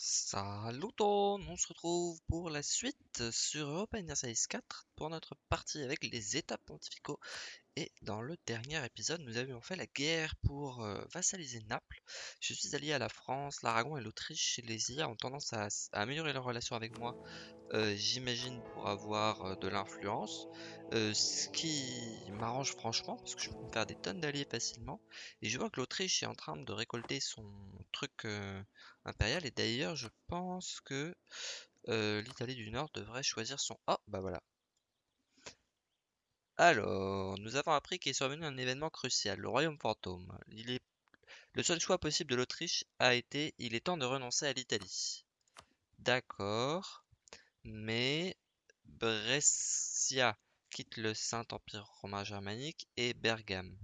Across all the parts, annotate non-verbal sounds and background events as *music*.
Salut on se retrouve pour la suite sur Europa Universalis 4 pour notre partie avec les états pontificaux. Et dans le dernier épisode, nous avions fait la guerre pour euh, vassaliser Naples. Je suis allié à la France, l'Aragon et l'Autriche. Les IA ont tendance à, améliorer leur relation avec moi, euh, j'imagine pour avoir euh, de l'influence. Euh, ce qui m'arrange franchement, parce que je peux me faire des tonnes d'alliés facilement. Et je vois que l'Autriche est en train de récolter son truc impérial. Et d'ailleurs, je pense que l'Italie du Nord devrait choisir son... Oh, bah voilà. Alors, nous avons appris qu'est survenu un événement crucial, le royaume fantôme. Il est... Le seul choix possible de l'Autriche a été, il est temps de renoncer à l'Italie. D'accord, mais Brescia quitte le Saint-Empire romain germanique et Bergame.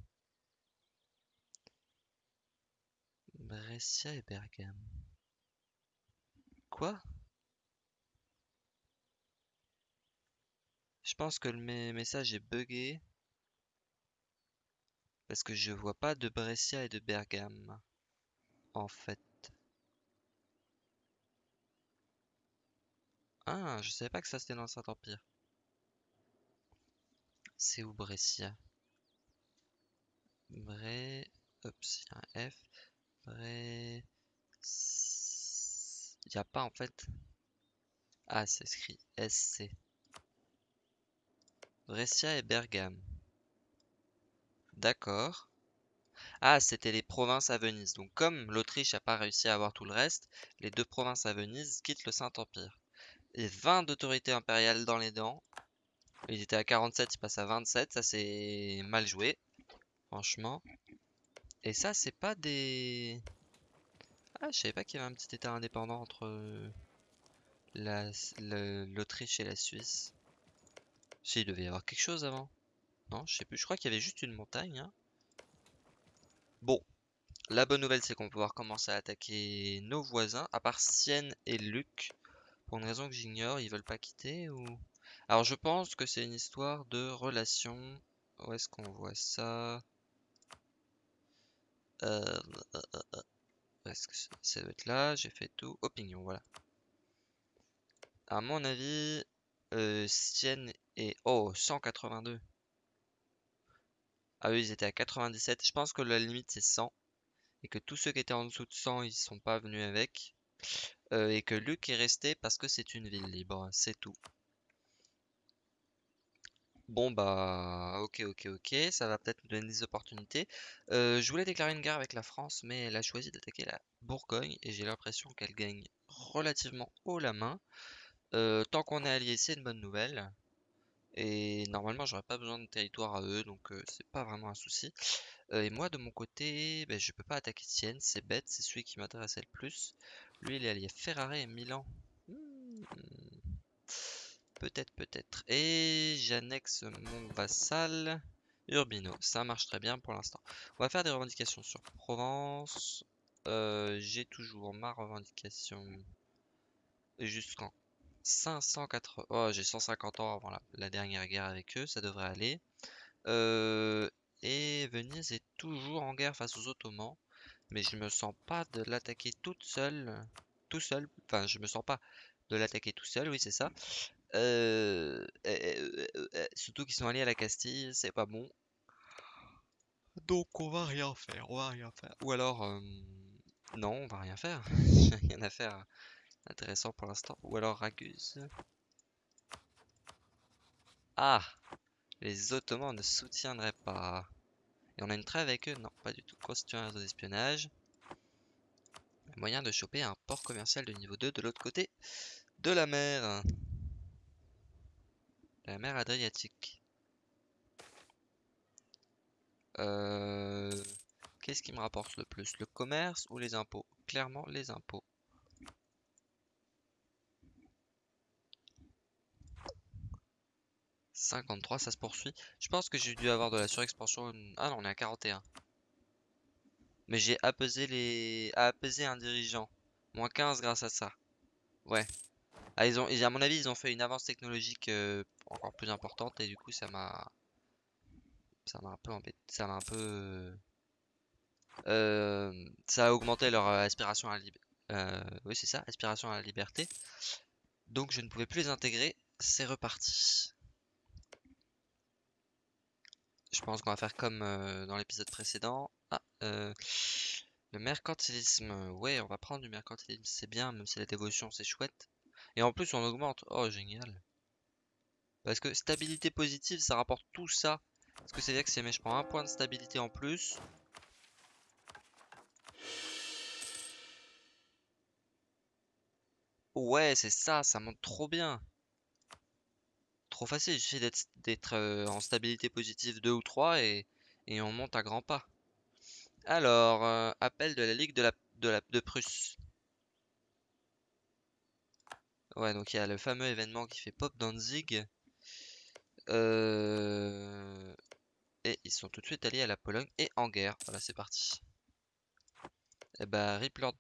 Brescia et Bergame. Quoi? Je pense que le me- message est buggé parce que je vois pas de Brescia et de Bergame en fait. Ah, je savais pas que ça c'était dans le Saint-Empire. C'est où Brescia? Il y a un F. Il y a pas en fait. Ah, c'est écrit SC. Brescia et Bergame. D'accord. Ah, c'était les provinces à Venise. Donc comme l'Autriche n'a pas réussi à avoir tout le reste, les deux provinces à Venise quittent le Saint-Empire. Et 20 d'autorité impériale dans les dents. Ils étaient à 47, ils passent à 27. Ça, c'est mal joué, franchement. Et ça, c'est pas des... Ah, je savais pas qu'il y avait un petit état indépendant entre euh, l'Autriche et la Suisse. Si, il devait y avoir quelque chose avant. Non, je sais plus. Je crois qu'il y avait juste une montagne. hein. Bon, la bonne nouvelle, c'est qu'on va pouvoir commencer à attaquer nos voisins, à part Sienne et Luc. Pour une raison que j'ignore, ils veulent pas quitter ou... Alors je pense que c'est une histoire de relation. Où est-ce qu'on voit ça? Euh, où est-ce que ça doit être là? J'ai fait tout. Opinion, voilà. À mon avis, euh, Sienne est... Oh, 182. Ah eux, ils étaient à 97. Je pense que la limite, c'est 100. Et que tous ceux qui étaient en dessous de 100, ils sont pas venus avec. Euh, et que Luc est resté parce que c'est une ville libre. C'est tout. Bon bah ok ok ok, ça va peut-être nous donner des opportunités. Euh, je voulais déclarer une guerre avec la France, mais elle a choisi d'attaquer la Bourgogne et j'ai l'impression qu'elle gagne relativement haut la main. Euh, tant qu'on est allié, c'est une bonne nouvelle. Et normalement, j'aurais pas besoin de territoire à eux, donc c'est pas vraiment un souci. Et moi, de mon côté, ben, je peux pas attaquer Sienne, c'est bête, c'est celui qui m'intéressait le plus. Lui, il est allié Ferrare et Milan. Hmm. Peut-être, peut-être. Et j'annexe mon vassal Urbino. Ça marche très bien pour l'instant. On va faire des revendications sur Provence. Euh, j'ai toujours ma revendication jusqu'en 580. Oh, j'ai 150 ans avant la, dernière guerre avec eux. Ça devrait aller. Euh, et Venise est toujours en guerre face aux Ottomans. Mais je me sens pas de l'attaquer toute seule. Tout seul. Enfin, je me sens pas de l'attaquer tout seul, oui, c'est ça. Euh, euh, euh, surtout qu'ils sont alliés à la Castille, c'est pas bon. Donc on va rien faire, on va rien faire. Ou alors, non, on va rien faire. *laughs* Rien à faire intéressant pour l'instant. Ou alors Raguse. Ah, les Ottomans ne soutiendraient pas. Et on a une trêve avec eux? Non, pas du tout. Constituer un réseau d'espionnage. Moyen de choper un port commercial de niveau 2 de l'autre côté de la mer. La mer Adriatique. Euh, Qu'est-ce qui me rapporte le plus? Le commerce ou les impôts? Clairement, les impôts. « 53, ça se poursuit. Je pense que j'ai dû avoir de la surexpansion. Ah non, on est à 41. Mais j'ai apaisé les... apaisé un dirigeant. Moins 15 grâce à ça. Ouais. Ah, ils ont... à mon avis, ils ont fait une avance technologique euh, encore plus importante et du coup, ça m'a... Ça m'a un peu embêté. Ça m'a un peu... euh, ça a augmenté leur euh, aspiration à, la lib- Euh, oui, c'est ça, aspiration à la liberté. Donc je ne pouvais plus les intégrer. C'est reparti. Je pense qu'on va faire comme euh, dans l'épisode précédent. Ah, euh, le mercantilisme. Ouais, on va prendre du mercantilisme, c'est bien, même si la dévotion c'est chouette. Et en plus, on augmente. Oh, génial. Parce que stabilité positive, ça rapporte tout ça. Parce que c'est-à-dire que si je prends un point de stabilité en plus. Ouais, c'est ça, ça monte trop bien. Facile, il suffit d'être euh, en stabilité positive 2 ou 3 et, on monte à grands pas. Alors, euh, appel de la Ligue de, la, de, la, de Prusse. Ouais, donc il y a le fameux événement qui fait Pop Danzig. Euh... Et ils sont tout de suite alliés à la Pologne et en guerre. Voilà, c'est parti. Et bah, Rip Lord.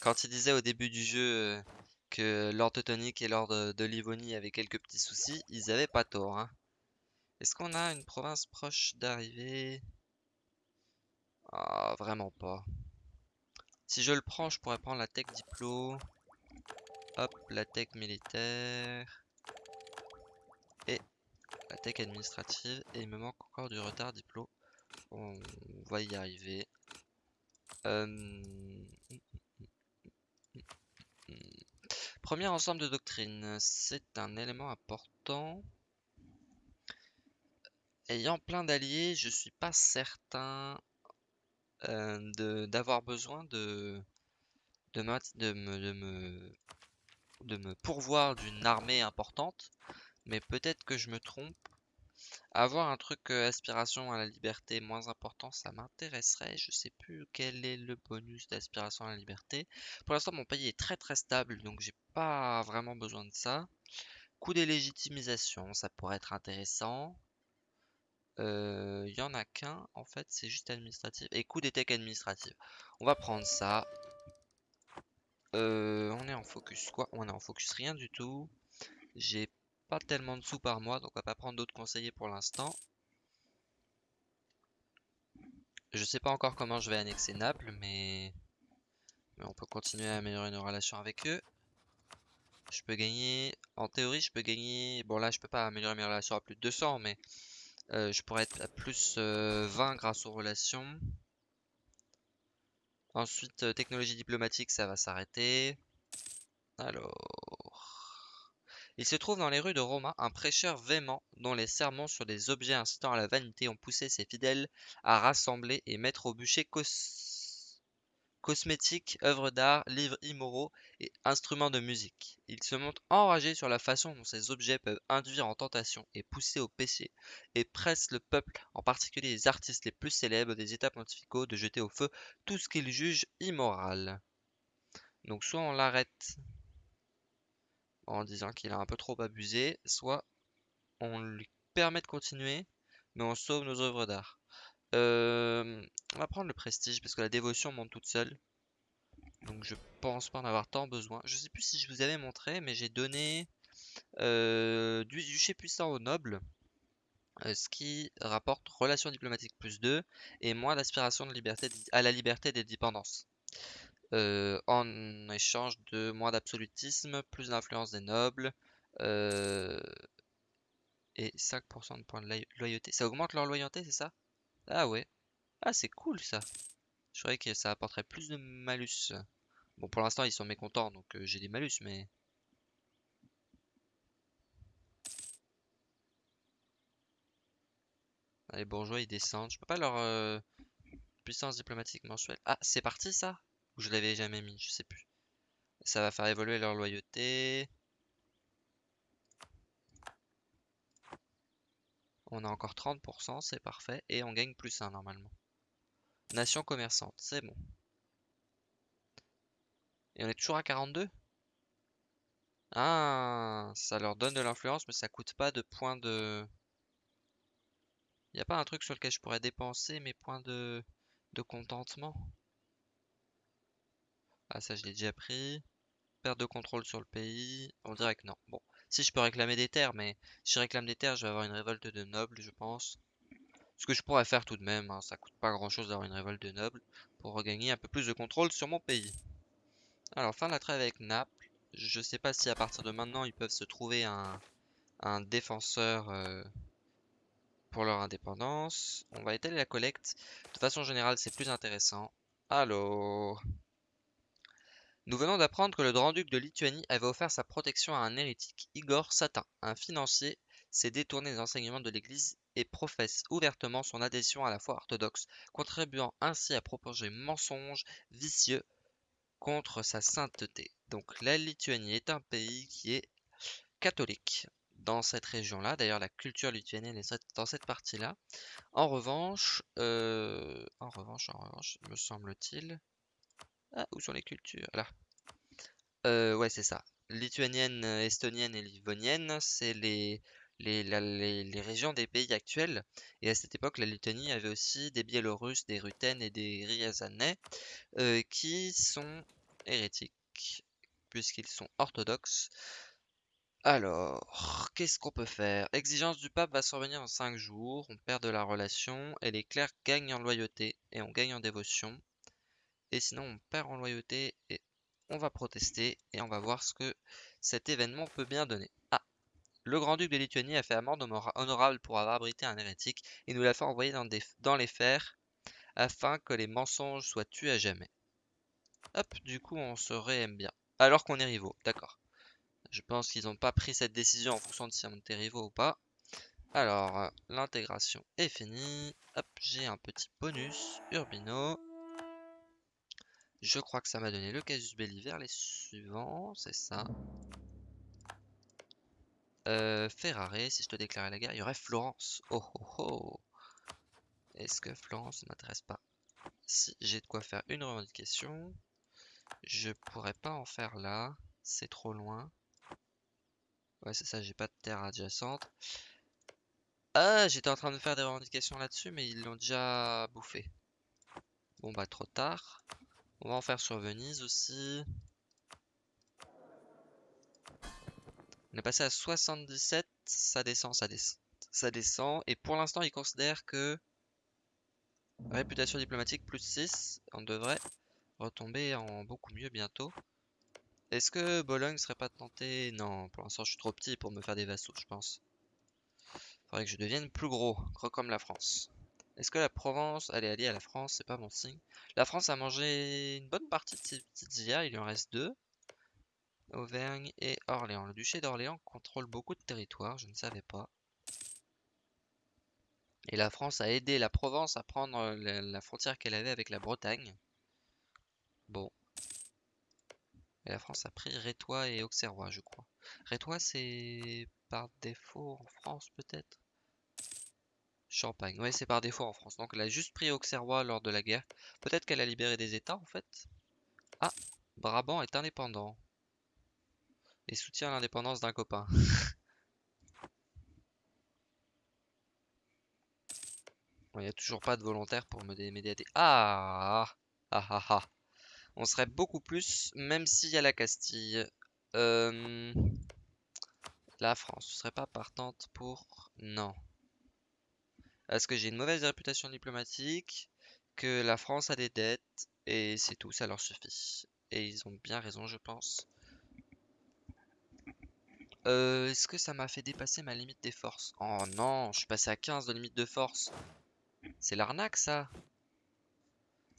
Quand il disait au début du jeu euh, que Lord Teutonique et Lord de Livonie avaient quelques petits soucis, ils avaient pas tort. Hein. Est-ce qu'on a une province proche d'arriver Ah, vraiment pas. Si je le prends, je pourrais prendre la tech diplo. Hop, la tech militaire. Et la tech administrative. Et il me manque encore du retard diplo. On va y arriver. Euh, premier ensemble de doctrines. C'est un élément important. Ayant plein d'alliés, je suis pas certain euh, d'avoir besoin de, me, de, me, de me pourvoir d'une armée importante, mais peut-être que je me trompe. Avoir un truc aspiration à la liberté moins important, ça m'intéresserait. Je sais plus quel est le bonus d'aspiration à la liberté. Pour l'instant, mon pays est très très stable, donc j'ai pas vraiment besoin de ça. Coût des légitimisation, ça pourrait être intéressant. Il y en a qu'un, en fait, c'est juste administratif. Et coût des techs administratifs. On va prendre ça. On est en focus quoi? On est en focus rien du tout. J'ai pas tellement de sous par mois, donc on va pas prendre d'autres conseillers pour l'instant. Je sais pas encore comment je vais annexer Naples, mais... on peut continuer à améliorer nos relations avec eux. Je peux gagner... En théorie, je peux gagner... Bon là, je peux pas améliorer mes relations à plus de 200, mais... Euh, je pourrais être à plus 20 euh, grâce aux relations. Ensuite, euh, technologie diplomatique, ça va s'arrêter. Alors... Il se trouve dans les rues de Roma un prêcheur véhément dont les sermons sur des objets incitant à la vanité ont poussé ses fidèles à rassembler et mettre au bûcher cos cosmétiques, œuvres d'art, livres immoraux et instruments de musique. Il se montre enragé sur la façon dont ces objets peuvent induire en tentation et pousser au péché, et presse le peuple, en particulier les artistes les plus célèbres des états pontificaux, de jeter au feu tout ce qu'il juge immoral. Donc soit on l'arrête en disant qu'il a un peu trop abusé, soit on lui permet de continuer, mais on sauve nos œuvres d'art. Euh, on va prendre le prestige parce que la dévotion monte toute seule. Donc je pense pas en avoir tant besoin. Je sais plus si je vous avais montré, mais j'ai donné euh, du duché puissant aux nobles. Euh, ce qui rapporte relation diplomatique plus 2 et moins d'aspiration à la liberté des dépendances. En échange de moins d'absolutisme, plus d'influence des nobles et 5% de points de loyauté. Ça augmente leur loyauté, c'est ça? Ah ouais. Ah, c'est cool ça. Je croyais que ça apporterait plus de malus. Bon, pour l'instant, ils sont mécontents, donc euh, j'ai des malus, mais... les bourgeois, ils descendent. Je peux pas leur euh, puissance diplomatique mensuelle. Ah, c'est parti ça? Ou je l'avais jamais mis, je sais plus. Ça va faire évoluer leur loyauté. On a encore 30%, c'est parfait. Et on gagne plus 1 normalement. Nation commerçante, c'est bon. Et on est toujours à 42 Ah, ça leur donne de l'influence, mais ça coûte pas de points de... Y a pas un truc sur lequel je pourrais dépenser mes points de, de contentement? Ah, ça je l'ai déjà pris. Perte de contrôle sur le pays. On dirait que non. Bon, si je peux réclamer des terres, mais si je réclame des terres, je vais avoir une révolte de nobles, je pense. Ce que je pourrais faire tout de même, hein, ça coûte pas grand chose d'avoir une révolte de nobles pour regagner un peu plus de contrôle sur mon pays. Alors, fin de la trêve avec Naples. Je sais pas si à partir de maintenant ils peuvent se trouver un, défenseur euh, pour leur indépendance. On va étaler la collecte. De façon générale, c'est plus intéressant. Alors... Nous venons d'apprendre que le Grand-Duc de Lituanie avait offert sa protection à un hérétique, Igor Satin, un financier, s'est détourné des enseignements de l'Église et professe ouvertement son adhésion à la foi orthodoxe, contribuant ainsi à propager mensonges vicieux contre sa sainteté. Donc la Lituanie est un pays qui est catholique dans cette région-là. D'ailleurs, la culture lituanienne est dans cette partie-là. En revanche, euh, en revanche, en revanche, me semble-t-il, ah, où sont les cultures Là. Euh, ouais, c'est ça. Lituanienne, estonienne et livonienne, c'est les, les, les, régions des pays actuels. Et à cette époque, la Lituanie avait aussi des Biélorusses, des Rutènes et des Ryazanais euh, qui sont hérétiques, puisqu'ils sont orthodoxes. Alors, qu'est-ce qu'on peut faire? Exigence du pape va survenir en 5 jours, on perd de la relation, et les clercs gagnent en loyauté et on gagne en dévotion. Sinon, on perd en loyauté et on va protester et on va voir ce que cet événement peut bien donner. Ah Le grand-duc de Lituanie a fait amende honorable pour avoir abrité un hérétique et nous l'a fait envoyer dans, les fers afin que les mensonges soient tués à jamais. Hop, du coup, on se réaime bien. Alors qu'on est rivaux, d'accord. Je pense qu'ils n'ont pas pris cette décision en fonction de si on était rivaux ou pas. Alors, l'intégration est finie. Hop, j'ai un petit bonus. Urbino. Je crois que ça m'a donné le casus belli vers les suivants, c'est ça. Euh, Ferrare, si je te déclarais la guerre, il y aurait Florence. Oh oh oh Est-ce que Florence ne m'intéresse pas? Si j'ai de quoi faire une revendication, je pourrais pas en faire là, c'est trop loin. Ouais, c'est ça, j'ai pas de terre adjacente. Ah, j'étais en train de faire des revendications là-dessus, mais ils l'ont déjà bouffé. Bon bah trop tard. On va en faire sur Venise aussi. On est passé à 77, ça descend, ça descend. Ça descend. Et pour l'instant, ils considèrent que réputation diplomatique plus 6, on devrait retomber en beaucoup mieux bientôt. Est-ce que Bologne serait pas tenté Non, pour l'instant je suis trop petit pour me faire des vassaux, je pense. Faudrait que je devienne plus gros, gros comme la France. Est-ce que la Provence, est alliée à la France C'est pas mon signe. La France a mangé une bonne partie de ses petites IA, il en reste deux. Auvergne et Orléans. Le duché d'Orléans contrôle beaucoup de territoires, je ne savais pas. Et la France a aidé la Provence à prendre la, frontière qu'elle avait avec la Bretagne. Bon. Et la France a pris Rétois et Auxerrois, je crois. Rétois, c'est par défaut en France, peut-être? Champagne. Ouais, c'est par défaut en France. Donc elle a juste pris Auxerrois lors de la guerre. Peut-être qu'elle a libéré des États en fait. Ah, Brabant est indépendant. Et soutient l'indépendance d'un copain. *laughs* Il n'y a toujours pas de volontaire pour me m'aider Ah Ah ah ah On serait beaucoup plus, même s'il y a la Castille. Euh, la France, ce serait pas partante pour... Non. Est-ce que j'ai une mauvaise réputation diplomatique, que la France a des dettes, et c'est tout, ça leur suffit. Et ils ont bien raison, je pense. Euh, Est-ce que ça m'a fait dépasser ma limite des forces? Oh non, je suis passé à 15 de limite de force. C'est l'arnaque, ça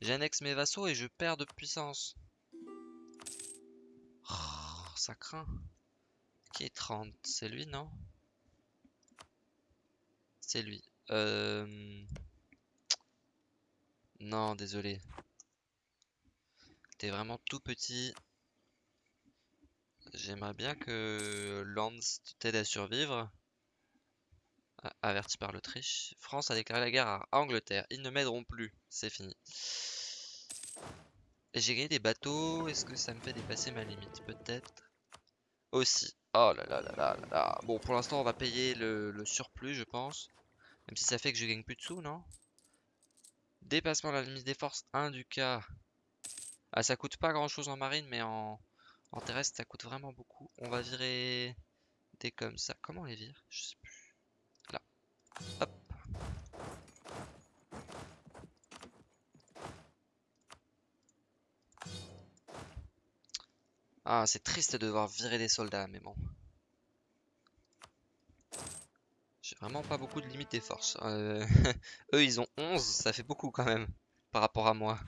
J'annexe mes vassaux et je perds de puissance. Oh, ça craint. Qui est 30 C'est lui, non? C'est lui. Euh... Non, désolé. T'es vraiment tout petit. J'aimerais bien que Lance t'aide à survivre. averti par l'Autriche. France a déclaré la guerre à Angleterre. Ils ne m'aideront plus. C'est fini. J'ai gagné des bateaux. Est-ce que ça me fait dépasser ma limite Peut-être? Aussi. Oh là là là là là Bon, pour l'instant, on va payer le surplus, je pense. Même si ça fait que je gagne plus de sous, non? Dépassement de la limite des forces 1 du cas. Ah, ça coûte pas grand chose en marine, mais en, en terrestre, ça coûte vraiment beaucoup. On va virer des comme ça. Comment on les vire? Je sais plus. Là. Hop. Ah, c'est triste de devoir virer des soldats, mais bon. J'ai vraiment pas beaucoup de limites des forces. Euh, *laughs* eux, ils ont 11, ça fait beaucoup quand même, par rapport à moi.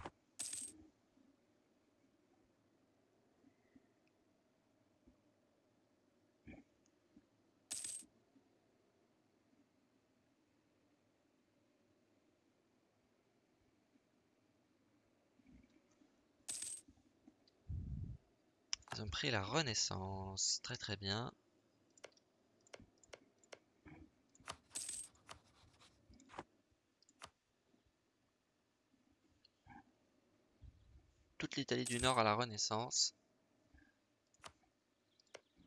Ils ont pris la Renaissance. Très très bien. l'Italie du Nord à la Renaissance.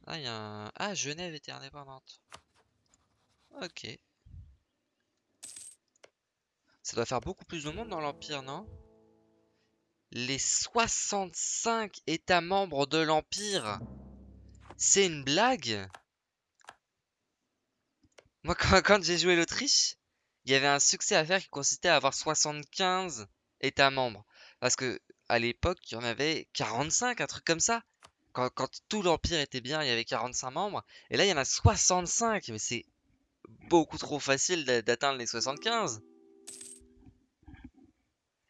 Ah, y a un... Ah, Genève était indépendante. Ok. Ça doit faire beaucoup plus de monde dans l'Empire, non? Les 65 États membres de l'Empire. C'est une blague? Moi, *laughs* quand, j'ai joué l'Autriche, il y avait un succès à faire qui consistait à avoir 75 États membres. Parce que à l'époque, il y en avait 45, un truc comme ça. Quand, tout l'Empire était bien, il y avait 45 membres. Et là, il y en a 65. Mais c'est beaucoup trop facile d'atteindre les 75.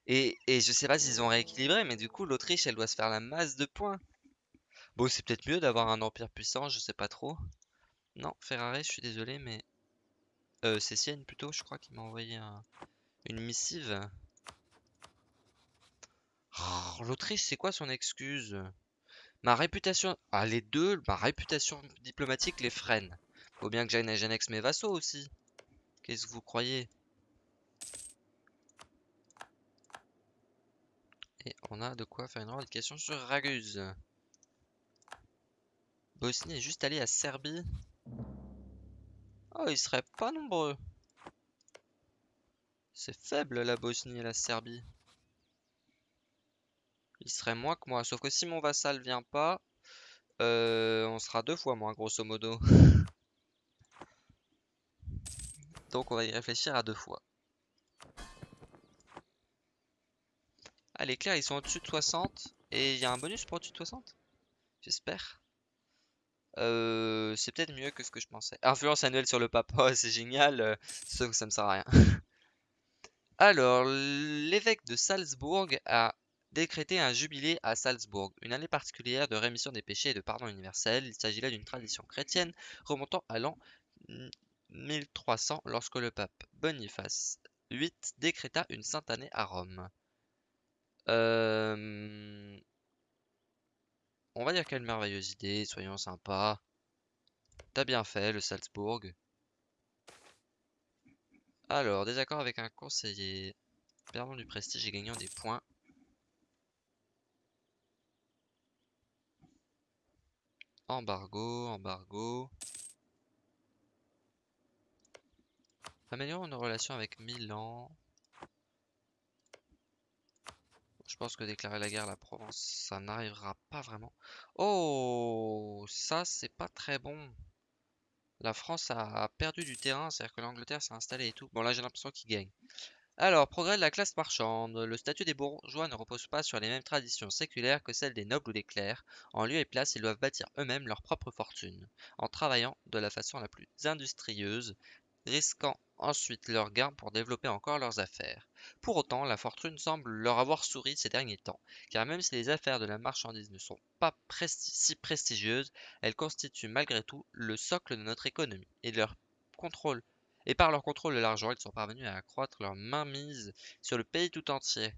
Et, et je sais pas s'ils ont rééquilibré, mais du coup, l'Autriche, elle doit se faire la masse de points. Bon, c'est peut-être mieux d'avoir un empire puissant, je sais pas trop. Non, Ferrari, je suis désolé, mais... Euh, c'est Sienne plutôt, je crois qu'il m'a envoyé une missive. Oh, L'Autriche, c'est quoi son excuse? Ma réputation... Ah, les deux, ma réputation diplomatique les freine. Faut bien que j'annexe mes vassaux aussi. Qu'est-ce que vous croyez? Et on a de quoi faire une revendication sur Raguse. Bosnie est juste allé à Serbie. Oh, ils seraient pas nombreux. C'est faible la Bosnie et la Serbie. Ils seraient moins que moi. Sauf que si mon vassal vient pas, euh, on sera deux fois moins grosso modo. *laughs* Donc on va y réfléchir à deux fois. Ah, les clairs, ils sont au-dessus de 60. Et il y a un bonus pour au-dessus de 60 J'espère. Euh, c'est peut-être mieux que ce que je pensais. Influence annuelle sur le pape. Oh, *laughs* c'est génial. Euh, sauf que ça me sert à rien. *laughs* Alors, l'évêque de Salzbourg a décrété un jubilé à Salzbourg, une année particulière de rémission des péchés et de pardon universel. Il s'agit là d'une tradition chrétienne remontant à l'an 1300 lorsque le pape Boniface VIII décréta une sainte année à Rome. On va dire quelle merveilleuse idée, soyons sympas. T'as bien fait, le Salzbourg. Alors, désaccord avec un conseiller. Perdons du prestige et gagnant des points. Embargo, embargo. Améliorons nos relations avec Milan. Je pense que déclarer la guerre à la Provence, ça n'arrivera pas vraiment. Oh, ça c'est pas très bon. La France a perdu du terrain, c'est-à-dire que l'Angleterre s'est installée et tout. Bon là j'ai l'impression qu'il gagne. Alors, progrès de la classe marchande. Le statut des bourgeois ne repose pas sur les mêmes traditions séculaires que celles des nobles ou des clercs. En lieu et place, ils doivent bâtir eux-mêmes leur propre fortune, en travaillant de la façon la plus industrieuse, risquant ensuite leurs gains pour développer encore leurs affaires. Pour autant, la fortune semble leur avoir souri ces derniers temps, car même si les affaires de la marchandise ne sont pas si prestigieuses, elles constituent malgré tout le socle de notre économie, et leur contrôle et par leur contrôle de l'argent, ils sont parvenus à accroître leur mainmise sur le pays tout entier.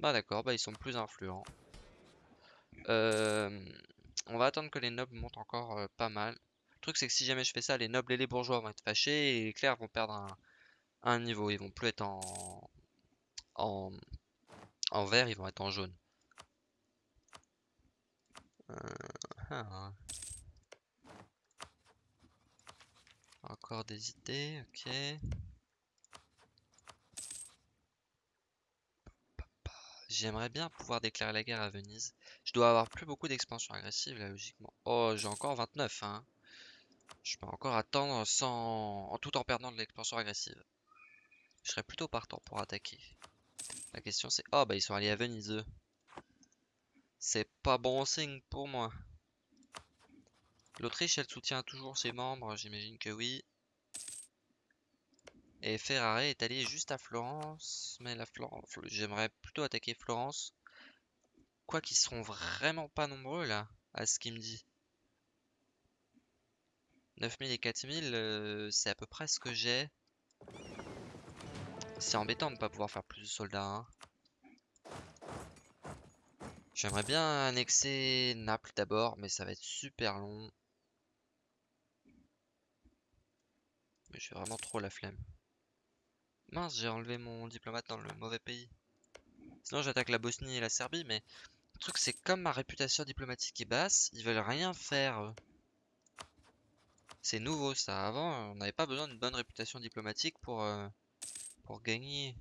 Bah d'accord, bah ils sont plus influents. Euh, on va attendre que les nobles montent encore euh, pas mal truc, c'est que si jamais je fais ça, les nobles et les bourgeois vont être fâchés et les clercs vont perdre un, niveau. Ils vont plus être en, en, en vert, ils vont être en jaune. Euh, ah. Encore des idées, ok. J'aimerais bien pouvoir déclarer la guerre à Venise. Je dois avoir plus beaucoup d'expansion agressive là, logiquement. Oh, j'ai encore 29, hein. Je peux encore attendre sans... tout en perdant de l'expansion agressive. Je serais plutôt partant pour attaquer. La question c'est... Oh bah ils sont allés à Venise eux. C'est pas bon signe pour moi. L'Autriche, elle soutient toujours ses membres, j'imagine que oui. Et Ferrare est allé juste à Florence, mais Florence, j'aimerais plutôt attaquer Florence. Quoi qu'ils seront vraiment pas nombreux là, à ce qu'il me dit. 9000 et 4000, euh, c'est à peu près ce que j'ai. C'est embêtant de ne pas pouvoir faire plus de soldats. Hein. J'aimerais bien annexer Naples d'abord, mais ça va être super long. Mais j'ai vraiment trop la flemme. Mince, j'ai enlevé mon diplomate dans le mauvais pays. Sinon j'attaque la Bosnie et la Serbie, mais le truc c'est comme ma réputation diplomatique est basse, ils veulent rien faire. C'est nouveau ça. Avant, on n'avait pas besoin d'une bonne réputation diplomatique pour, euh, pour gagner.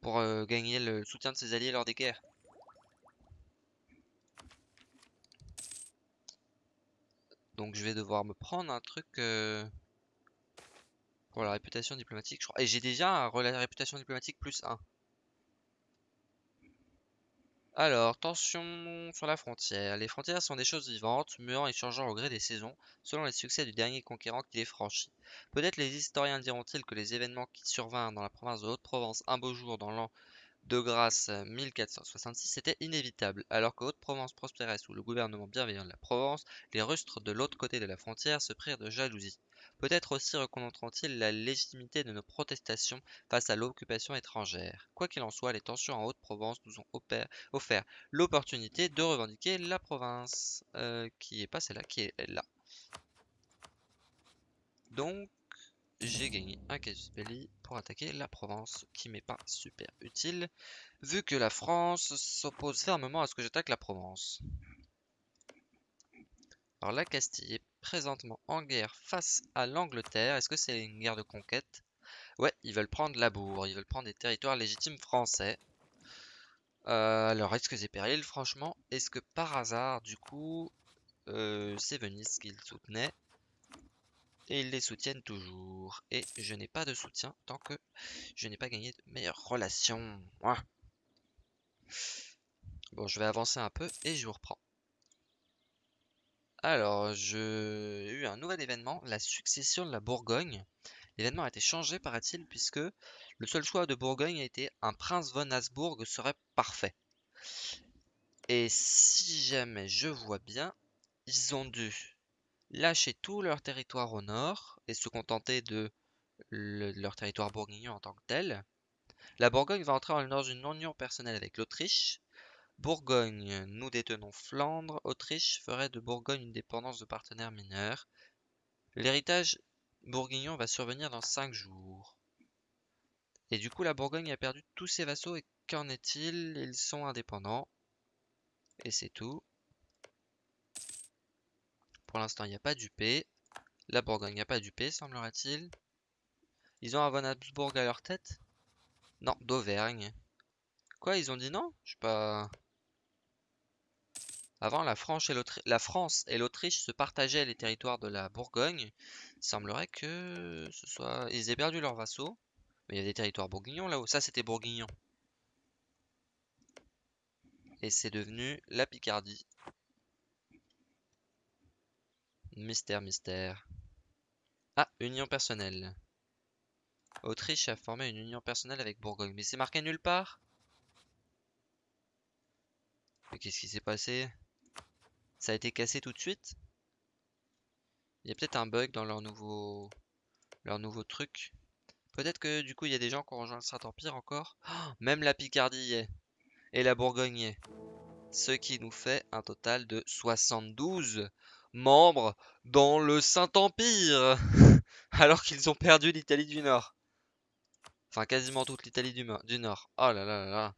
Pour euh, gagner le soutien de ses alliés lors des guerres. Donc je vais devoir me prendre un truc euh, la réputation diplomatique. Et j'ai déjà la réputation diplomatique plus 1. Alors, tension sur la frontière. Les frontières sont des choses vivantes, muant et changeant au gré des saisons, selon les succès du dernier conquérant qui les franchit. Peut-être les historiens diront-ils que les événements qui survinrent dans la province de Haute-Provence un beau jour dans l'an de grâce 1466 était inévitable. Alors que Haute-Provence prospérait sous le gouvernement bienveillant de la Provence, les rustres de l'autre côté de la frontière se prirent de jalousie. Peut-être aussi reconnaîtront-ils la légitimité de nos protestations face à l'occupation étrangère. Quoi qu'il en soit, les tensions en Haute-Provence nous ont offert l'opportunité de revendiquer la province, euh, qui est pas celle-là, qui est là. Donc, j'ai gagné un casus belli pour attaquer la Provence, qui m'est pas super utile, vu que la France s'oppose fermement à ce que j'attaque la Provence. Alors la Castille présentement en guerre face à l'Angleterre. Est-ce que c'est une guerre de conquête? Ouais, ils veulent prendre la Bourg, ils veulent prendre des territoires légitimes français. Euh, alors, est-ce que c'est péril, franchement Est-ce que par hasard, du coup, euh, c'est Venise qu'ils soutenaient et ils les soutiennent toujours. Et je n'ai pas de soutien tant que je n'ai pas gagné de meilleures relations. Bon, je vais avancer un peu et je vous reprends. Alors, j'ai eu un nouvel événement, la succession de la Bourgogne. L'événement a été changé, paraît-il, puisque le seul choix de Bourgogne a été un prince von Habsbourg serait parfait. Et si jamais je vois bien, ils ont dû lâcher tout leur territoire au nord et se contenter de leur territoire bourguignon en tant que tel. La Bourgogne va entrer dans une union personnelle avec l'Autriche. Bourgogne, nous détenons Flandre. Autriche ferait de Bourgogne une dépendance de partenaires mineurs. L'héritage bourguignon va survenir dans 5 jours. Et du coup, la Bourgogne a perdu tous ses vassaux. Et qu'en est-il? Ils sont indépendants. Et c'est tout. Pour l'instant, il n'y a pas d'UP. La Bourgogne n'a pas d'UP, semblerait-il. Ils ont un von Habsbourg à leur tête? Non, d'Auvergne. Quoi, ils ont dit non? Je sais pas... Avant, la France et l'Autriche se partageaient les territoires de la Bourgogne. Il semblerait que ce soit... Ils aient perdu leurs vassaux. Mais il y a des territoires bourguignons là-haut. Ça, c'était bourguignon. Et c'est devenu la Picardie. Mystère, mystère. Ah, union personnelle. Autriche a formé une union personnelle avec Bourgogne. Mais c'est marqué nulle part? Mais qu'est-ce qui s'est passé? Ça a été cassé tout de suite Il y a peut-être un bug dans leur nouveau... leur nouveau truc. Peut-être que du coup il y a des gens qui ont rejoint le Saint-Empire encore. Oh, même la Picardie. Et la Bourgogne. Ce qui nous fait un total de 72 membres dans le Saint-Empire, *laughs* alors qu'ils ont perdu l'Italie du Nord. Enfin, quasiment toute l'Italie du, Nord. Oh là là là là.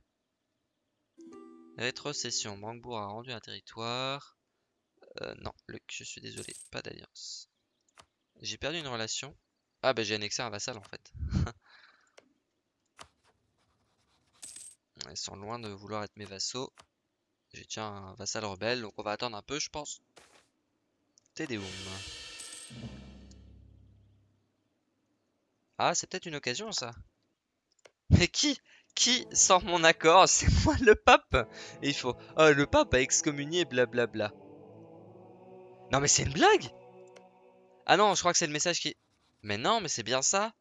Rétrocession. Brandebourg a rendu un territoire. Euh, non, Luc, je suis désolé, pas d'alliance. J'ai perdu une relation. Ah bah j'ai annexé un vassal en fait. *laughs* Ils sont loin de vouloir être mes vassaux. J'ai tiens un vassal rebelle, donc on va attendre un peu je pense. Ah, c'est peut-être une occasion, ça. Mais qui Qui sort mon accord? C'est moi le pape Et il faut... Oh, le pape a excommunié, blablabla. Non mais c'est une blague Ah non, je crois que c'est le message qui... Mais non, mais c'est bien ça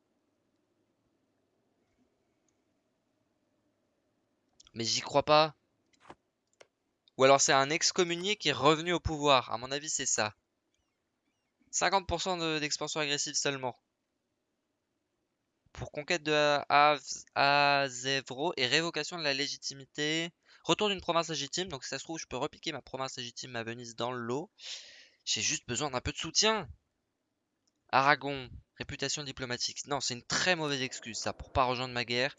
Mais j'y crois pas. Ou alors c'est un excommunié qui est revenu au pouvoir. À mon avis, c'est ça. 50% d'expansion agressive seulement. Pour conquête de Azevro et révocation de la légitimité. Retour d'une province légitime. Donc si ça se trouve, je peux repiquer ma province légitime à Venise dans le lot. J'ai juste besoin d'un peu de soutien. Aragon, réputation diplomatique. Non, c'est une très mauvaise excuse ça pour pas rejoindre ma guerre.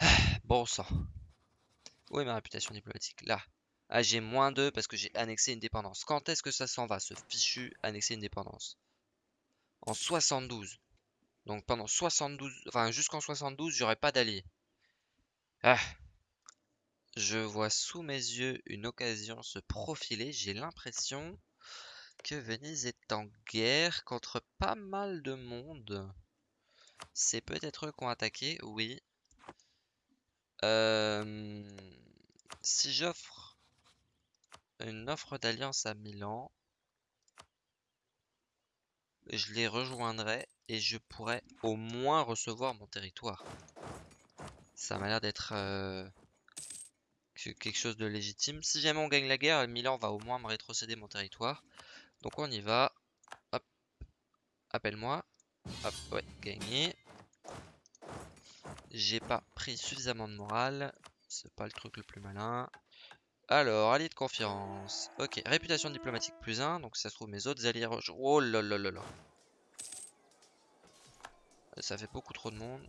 *sighs* Bon sang. Où est ma réputation diplomatique? Là. Ah, j'ai moins 2 parce que j'ai annexé une dépendance. Quand est-ce que ça s'en va, ce fichu annexer une dépendance? En 72. Donc pendant 72, enfin jusqu'en 72, j'aurai pas d'alliés. Ah. Je vois sous mes yeux une occasion se profiler. J'ai l'impression que Venise est en guerre contre pas mal de monde. C'est peut-être eux qui ont attaqué, oui. Euh, si j'offre une offre d'alliance à Milan, je les rejoindrai et je pourrais au moins recevoir mon territoire. Ça m'a l'air d'être euh, quelque chose de légitime. Si jamais on gagne la guerre, Milan va au moins me rétrocéder mon territoire. Donc on y va. Hop. Appelle-moi. Hop, ouais, gagné. J'ai pas pris suffisamment de morale. C'est pas le truc le plus malin. Alors, allié de confiance. Ok, réputation diplomatique plus 1. Donc ça se trouve mes autres alliés... Oh là là là là. Ça fait beaucoup trop de monde.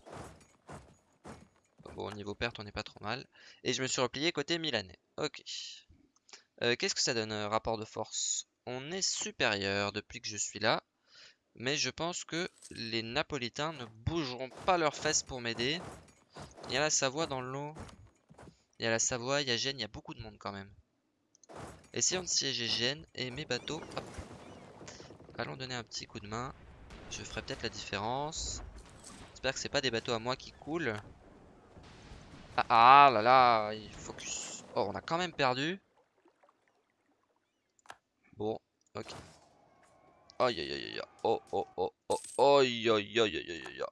Bon, au niveau perte, on n'est pas trop mal. Et je me suis replié côté milanais. Ok. Euh, qu'est-ce que ça donne, euh, rapport de force? On est supérieur depuis que je suis là. Mais je pense que les Napolitains ne bougeront pas leurs fesses pour m'aider. Il y a la Savoie dans l'eau. Il y a la Savoie, il y a Gênes, il y a beaucoup de monde quand même. Essayons de siéger Gênes et mes bateaux. Allons donner un petit coup de main. Je ferai peut-être la différence. J'espère que c'est pas des bateaux à moi qui coulent. Ah, ah là là, il focus. Oh, on a quand même perdu. Bon, ok. Aïe aïe aïe aïe. Oh oh oh oh. Aïe aïe aïe aïe aïe.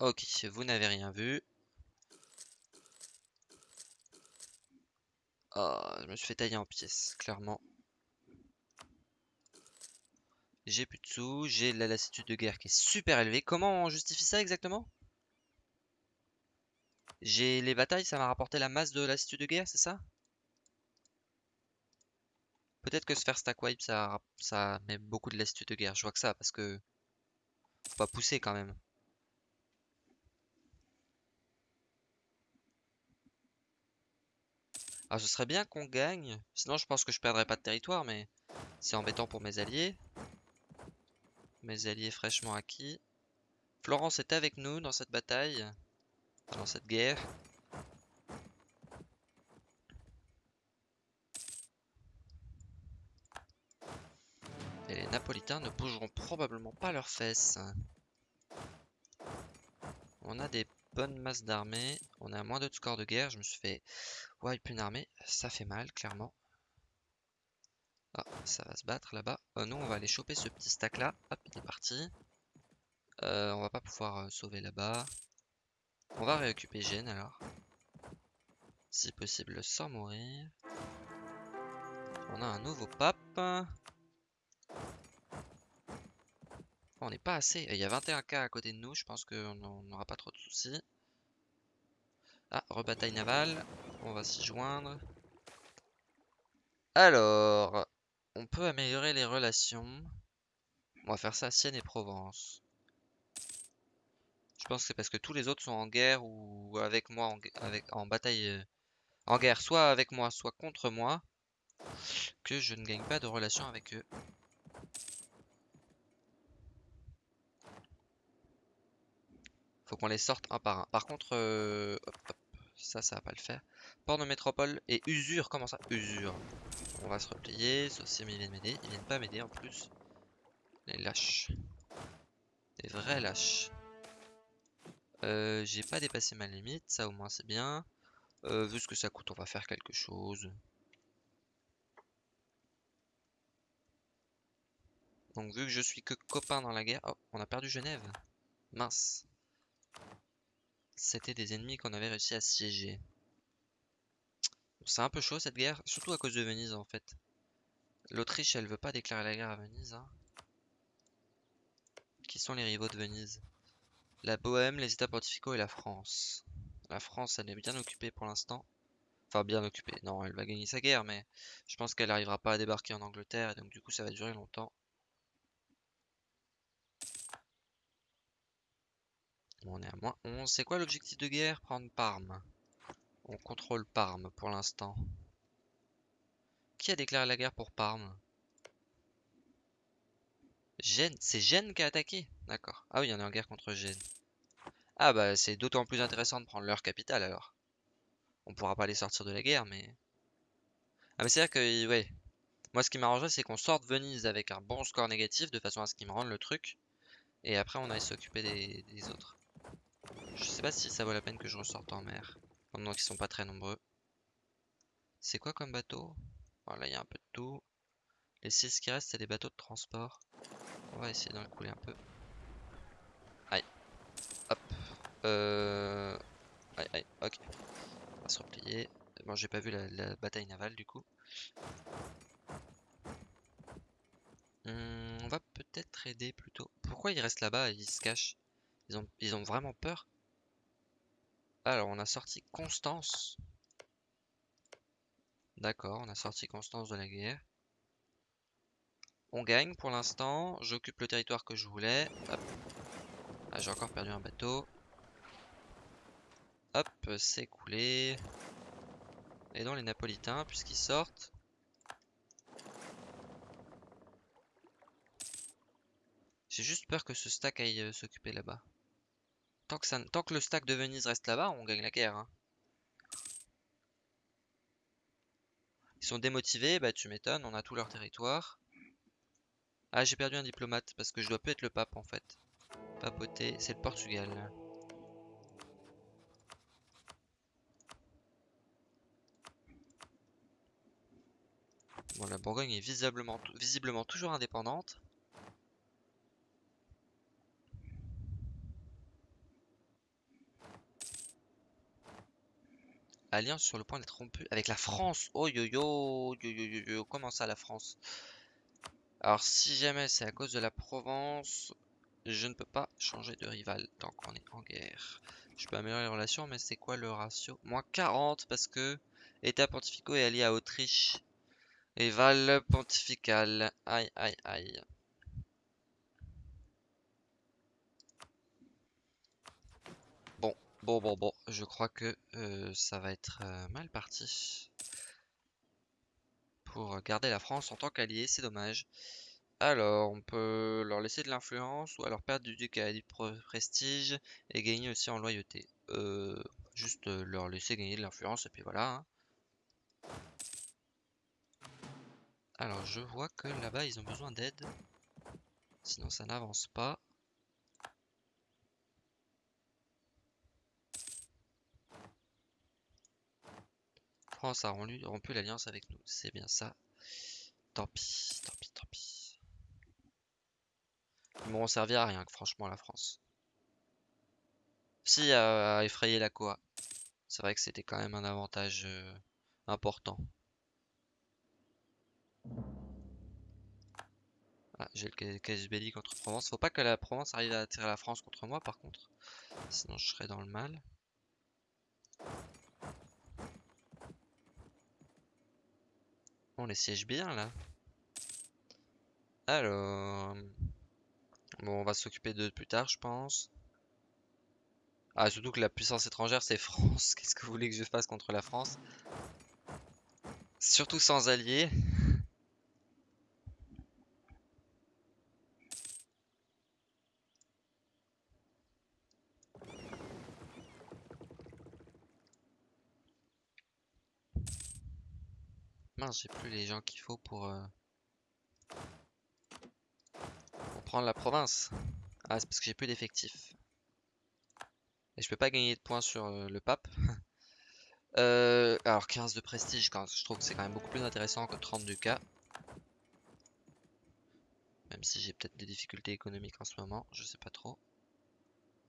Ok, vous n'avez rien vu. Ah, je me suis fait tailler en pièces, clairement. J'ai plus de sous, j'ai la lassitude de guerre qui est super élevée. Comment on justifie ça exactement? J'ai les batailles, ça m'a rapporté la masse de lassitude de guerre, c'est ça? Peut-être que se faire stack wipe, ça, ça met beaucoup de lassitude de guerre. Je vois que ça, parce que... Faut pas pousser quand même. Ah, ce serait bien qu'on gagne. Sinon, je pense que je perdrais pas de territoire, mais c'est embêtant pour mes alliés. Mes alliés fraîchement acquis. Florence est avec nous dans cette bataille. Dans cette guerre. Et les Napolitains ne bougeront probablement pas leurs fesses. On a des bonnes masses d'armées. On a moins de score de guerre. Je me suis fait wipe une armée. Ça fait mal, clairement. Ah, ça va se battre là-bas. Euh, nous, on va aller choper ce petit stack là. Hop, il est parti. Euh, on va pas pouvoir euh, sauver là-bas. On va réoccuper Gênes alors. Si possible sans mourir. On a un nouveau pape. On n'est pas assez. Il y a 21k à côté de nous. Je pense qu'on n'aura pas trop de soucis. Ah, rebataille navale. On va s'y joindre. Alors, on peut améliorer les relations. On va faire ça à Sienne et Provence. Je pense que c'est parce que tous les autres sont en guerre ou avec moi en, avec, en bataille. Euh, en guerre, soit avec moi, soit contre moi. Que je ne gagne pas de relation avec eux. Faut qu'on les sorte un par un. Par contre, euh, ça, ça va pas le faire. Port de métropole et usure. Comment ça? Usure. On va se replier. Sauf si ils viennent m'aider. Ils viennent pas m'aider en plus. Les lâches. Des vrais lâches. Euh, j'ai pas dépassé ma limite, ça au moins c'est bien. Euh, vu ce que ça coûte, on va faire quelque chose. Donc vu que je suis que copain dans la guerre... Oh, on a perdu Genève. Mince. C'était des ennemis qu'on avait réussi à siéger. C'est un peu chaud cette guerre, surtout à cause de Venise en fait. L'Autriche, elle veut pas déclarer la guerre à Venise. Hein. Qui sont les rivaux de Venise? La Bohème, les États pontificaux et la France. La France, elle est bien occupée pour l'instant. Enfin, bien occupée. Non, elle va gagner sa guerre, mais je pense qu'elle n'arrivera pas à débarquer en Angleterre, et donc du coup, ça va durer longtemps. on est à moins 11. C'est quoi l'objectif de guerre? Prendre Parme. On contrôle Parme pour l'instant. Qui a déclaré la guerre pour Parme? Gênes C'est Gênes qui a attaqué? D'accord. Ah oui, on est en guerre contre Gênes. Ah bah c'est d'autant plus intéressant de prendre leur capitale alors. On pourra pas les sortir de la guerre, mais... Ah mais c'est vrai que, ouais. Moi ce qui m'arrangerait c'est qu'on sorte Venise avec un bon score négatif de façon à ce qu'ils me rendent le truc. Et après on aille s'occuper des, autres. Je sais pas si ça vaut la peine que je ressorte en mer. Pendant qu'ils sont pas très nombreux. C'est quoi comme bateau? Voilà, il y a un peu de tout. Les 6 qui restent, c'est des bateaux de transport. On va essayer d'en couler un peu. Aïe. Hop. Euh... Aïe, aïe, ok. On va se replier. Bon, j'ai pas vu la, bataille navale du coup. Hum, on va peut-être aider plutôt. Pourquoi ils restent là-bas ils se cachent? Ils ont, ils ont vraiment peur? Alors, on a sorti Constance. D'accord, on a sorti Constance de la guerre. On gagne pour l'instant. J'occupe le territoire que je voulais. Ah, j'ai encore perdu un bateau. Hop, c'est coulé. Et dans les Napolitains, puisqu'ils sortent. J'ai juste peur que ce stack aille euh, s'occuper là-bas. Tant que, le stack de Venise reste là-bas, on gagne la guerre. Hein. Ils sont démotivés, bah tu m'étonnes, on a tout leur territoire. Ah, j'ai perdu un diplomate parce que je dois plus être le pape en fait. Papauté, c'est le Portugal. Bon, la Bourgogne est visiblement, visiblement toujours indépendante. Alliance sur le point d'être rompue avec la France. Oh yo yo, yo yo yo yo, comment ça la France? Alors si jamais c'est à cause de la Provence, je ne peux pas changer de rival tant qu'on est en guerre. Je peux améliorer les relations, mais c'est quoi le ratio? Moins 40 parce que État pontificaux est allié à Autriche. Et Val pontifical. Aïe aïe aïe. Bon, bon, bon, je crois que euh, ça va être euh, mal parti. Pour garder la France en tant qu'allié, c'est dommage. Alors, on peut leur laisser de l'influence ou alors perdre du ducat du prestige et gagner aussi en loyauté. Euh, juste leur laisser gagner de l'influence et puis voilà. Hein. Alors, je vois que là-bas, ils ont besoin d'aide. Sinon, ça n'avance pas. France a rompu l'alliance avec nous. C'est bien ça. Tant pis, tant pis, tant pis. Ils m'auront servi à rien, franchement, la France. Si, à, effrayer la Coa. C'est vrai que c'était quand même un avantage euh, important. Ah, j'ai le casus belli contre Provence. Faut pas que la Provence arrive à attirer la France contre moi, par contre. Sinon, je serais dans le mal. On les siège bien là. Alors... Bon, on va s'occuper d'eux plus tard, je pense. Ah, surtout que la puissance étrangère, c'est France. *laughs* Qu'est-ce que vous voulez que je fasse contre la France? Surtout sans alliés. J'ai plus les gens qu'il faut pour, euh, pour prendre la province. Ah, c'est parce que j'ai plus d'effectifs. Et je peux pas gagner de points sur euh, le pape. *laughs* Euh, alors 15 de prestige, je trouve que c'est quand même beaucoup plus intéressant que 30 du cas. Même si j'ai peut-être des difficultés économiques en ce moment, je sais pas trop.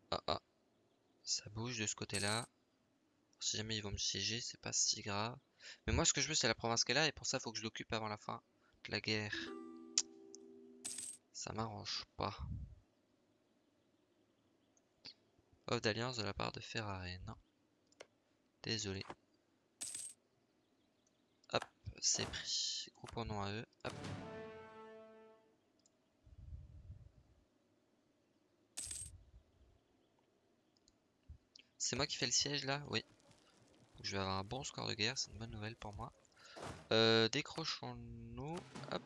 Ah ah, ça bouge de ce côté-là. Si jamais ils vont me siéger, c'est pas si grave. Mais moi ce que je veux c'est la province qu'elle a et pour ça faut que je l'occupe avant la fin de la guerre. Ça m'arrange pas. Offre d'alliance de la part de Ferrari, non. Désolé. Hop, c'est pris. Groupons-nous à eux. C'est moi qui fais le siège là? Oui. Je vais avoir un bon score de guerre, c'est une bonne nouvelle pour moi. Euh, Décrochons-nous. Hop.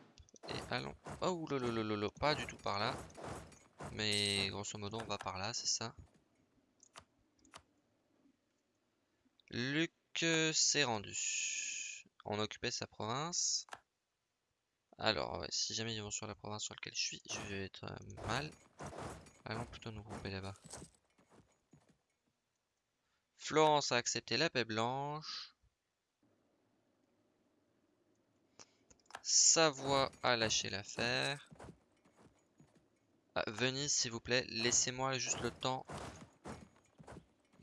Et allons. Oh lolo, pas du tout par là. Mais grosso modo, on va par là, c'est ça. Luc s'est rendu. On a occupé sa province. Alors, si jamais ils vont sur la province sur laquelle je suis, je vais être euh, mal. Allons plutôt nous grouper là-bas. Florence a accepté la paix blanche. Savoie a lâché l'affaire. Ah, Venise, s'il vous plaît, laissez-moi juste le temps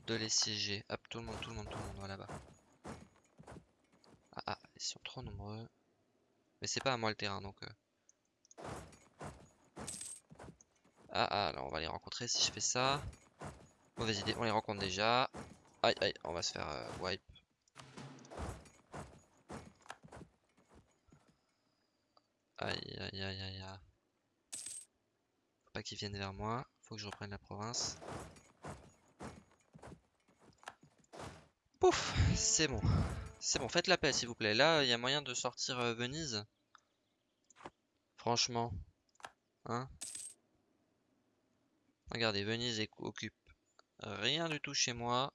de les siéger. Hop, tout le monde, tout le monde, tout le monde, là-bas. Ah, ah, ils sont trop nombreux. Mais c'est pas à moi le terrain, donc... Euh. Ah, ah, alors on va les rencontrer si je fais ça. Mauvaise idée, on les rencontre déjà. Aïe, aïe, on va se faire euh, wipe. Aïe, aïe, aïe, aïe, aïe. Faut pas qu'ils viennent vers moi. Faut que je reprenne la province. Pouf, c'est bon. C'est bon, faites la paix s'il vous plaît. Là, il y a moyen de sortir euh, Venise. Franchement. Hein? Regardez, Venise occupe rien du tout chez moi.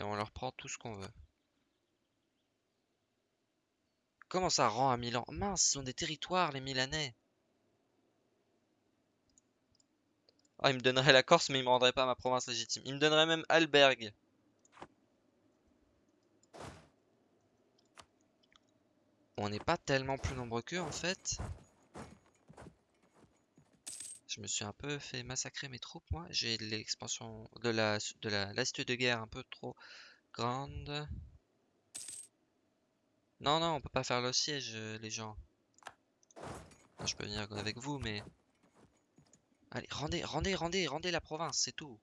Et on leur prend tout ce qu'on veut. Comment ça rend à Milan? Mince, ils ont des territoires, les Milanais. Ah, ils me donneraient la Corse, mais ils me rendraient pas ma province légitime. Ils me donneraient même Albergue. On n'est pas tellement plus nombreux qu'eux, en fait. Je me suis un peu fait massacrer mes troupes, moi. J'ai l'expansion de la de la de guerre un peu trop grande. Non, non, on peut pas faire le siège, euh, les gens. je peux venir avec vous, mais... Allez, rendez, rendez, rendez, rendez la province, c'est tout.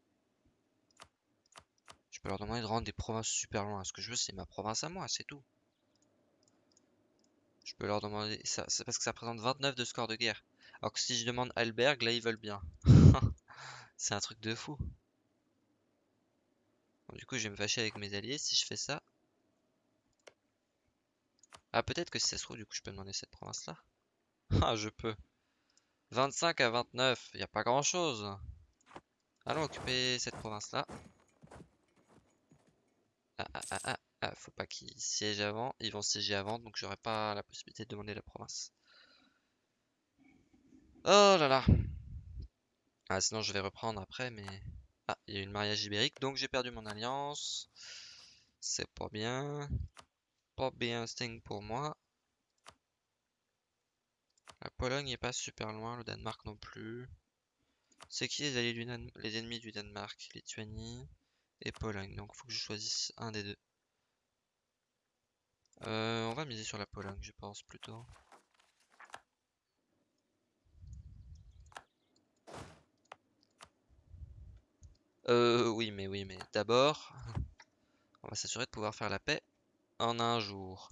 Je peux leur demander de rendre des provinces super loin. Ce que je veux, c'est ma province à moi, c'est tout. Je peux leur demander... C'est parce que ça présente 29 de score de guerre. Alors que si je demande Alberg, là ils veulent bien. *laughs* c'est un truc de fou. du coup je vais me fâcher avec mes alliés si je fais ça. Ah peut-être que si ça se trouve du coup je peux demander cette province là. *laughs* ah je peux. 25 à 29, il n'y a pas grand chose. Allons occuper cette province là. Ah ah ah ah, ah faut pas qu'ils siègent avant. Ils vont siéger avant donc j'aurai pas la possibilité de demander la province. Oh là là. Ah, sinon je vais reprendre après, mais... Ah, il y a eu une mariage ibérique, donc j'ai perdu mon alliance. C'est pas bien. Pas bien Sting pour moi. La Pologne est pas super loin, le Danemark non plus. C'est qui les, alliés du les ennemis du Danemark? Lituanie et Pologne. Donc faut que je choisisse un des deux. Euh, on va miser sur la Pologne, je pense plutôt. Euh, oui, mais oui, mais d'abord, on va s'assurer de pouvoir faire la paix en un jour.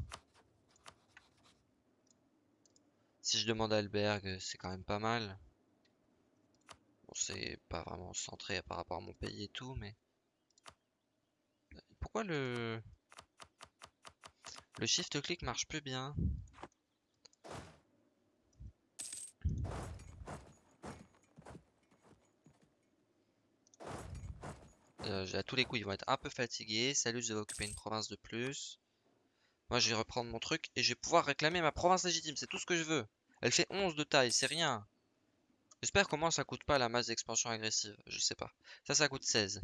Si je demande à Alberg, c'est quand même pas mal. Bon, c'est pas vraiment centré par rapport à mon pays et tout, mais... Pourquoi le... Le shift-click marche plus bien? Euh, à tous les coups, ils vont être un peu fatigués. Salut, je vais occuper une province de plus. Moi, je vais reprendre mon truc et je vais pouvoir réclamer ma province légitime. C'est tout ce que je veux. Elle fait 11 de taille, c'est rien. J'espère qu'au moins ça coûte pas la masse d'expansion agressive. Je sais pas. Ça, ça coûte 16.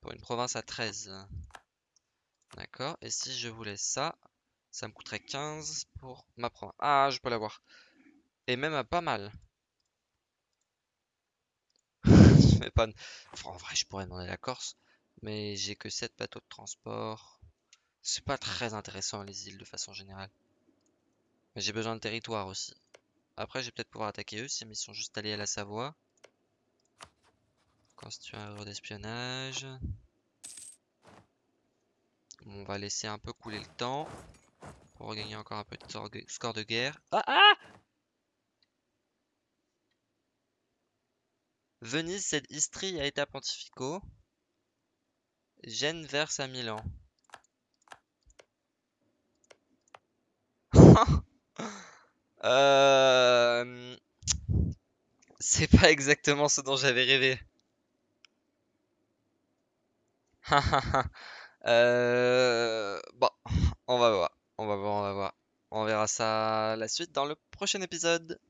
Pour une province à 13. D'accord. Et si je voulais ça, ça me coûterait 15 pour ma province. Ah, je peux l'avoir. Et même à pas mal. En vrai, je pourrais demander la Corse. Mais j'ai que 7 bateaux de transport. C'est pas très intéressant les îles de façon générale. Mais j'ai besoin de territoire aussi. Après, je vais peut-être pouvoir attaquer eux si ils sont juste allés à la Savoie. Constituer un erreur d'espionnage. On va laisser un peu couler le temps. Pour regagner encore un peu de score de guerre. Ah ah Venise cède Istrie à État pontificaux. Gênes verse à Milan. *laughs* Euh, c'est pas exactement ce dont j'avais rêvé. *laughs* euh... Bon, on va voir, on va voir, on va voir. On verra ça la suite dans le prochain épisode.